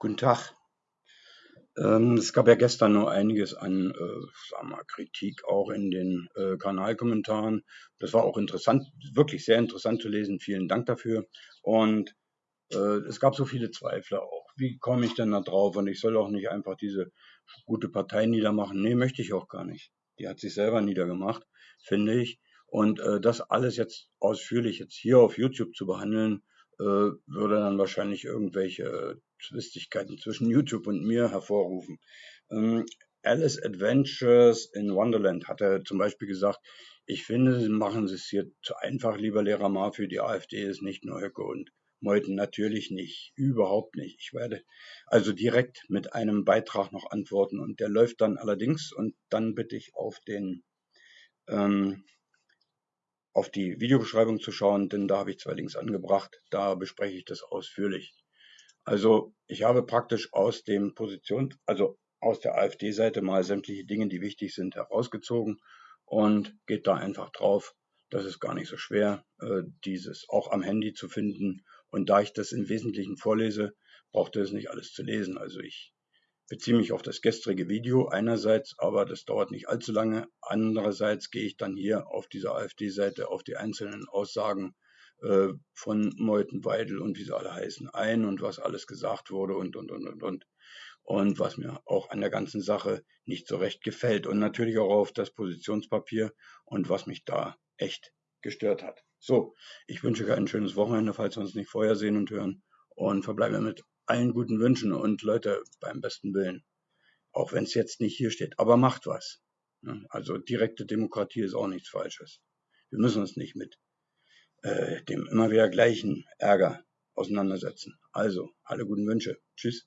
Guten Tag. Ähm, es gab ja gestern nur einiges an äh, mal, Kritik auch in den äh, Kanalkommentaren. Das war auch interessant, wirklich sehr interessant zu lesen. Vielen Dank dafür. Und äh, es gab so viele Zweifler auch. Wie komme ich denn da drauf? Und ich soll auch nicht einfach diese gute Partei niedermachen. Nee, möchte ich auch gar nicht. Die hat sich selber niedergemacht, finde ich. Und äh, das alles jetzt ausführlich jetzt hier auf YouTube zu behandeln, äh, würde dann wahrscheinlich irgendwelche Zwistigkeiten zwischen YouTube und mir hervorrufen. Ähm, Alice Adventures in Wonderland hat er zum Beispiel gesagt, ich finde, sie machen es hier zu einfach, lieber Lehrer Ma, für die AfD ist nicht nur Höcke und Meuthen, natürlich nicht, überhaupt nicht. Ich werde also direkt mit einem Beitrag noch antworten und der läuft dann allerdings und dann bitte ich auf den ähm, auf die Videobeschreibung zu schauen, denn da habe ich zwei Links angebracht. Da bespreche ich das ausführlich. Also ich habe praktisch aus dem Position, also aus der AfD-Seite mal sämtliche Dinge, die wichtig sind, herausgezogen und geht da einfach drauf. Das ist gar nicht so schwer, äh, dieses auch am Handy zu finden. Und da ich das im Wesentlichen vorlese, braucht ihr es nicht alles zu lesen. Also ich beziehe mich auf das gestrige Video einerseits, aber das dauert nicht allzu lange. Andererseits gehe ich dann hier auf dieser AfD-Seite auf die einzelnen Aussagen äh, von Meuthen, Weidel und wie sie alle heißen ein und was alles gesagt wurde und, und, und, und, und. Und was mir auch an der ganzen Sache nicht so recht gefällt. Und natürlich auch auf das Positionspapier und was mich da echt gestört hat. So, ich wünsche euch ein schönes Wochenende, falls wir uns nicht vorher sehen und hören. Und verbleibe mit allen guten Wünschen und Leute beim besten Willen. Auch wenn es jetzt nicht hier steht. Aber macht was. Also direkte Demokratie ist auch nichts Falsches. Wir müssen uns nicht mit äh, dem immer wieder gleichen Ärger auseinandersetzen. Also, alle guten Wünsche. Tschüss.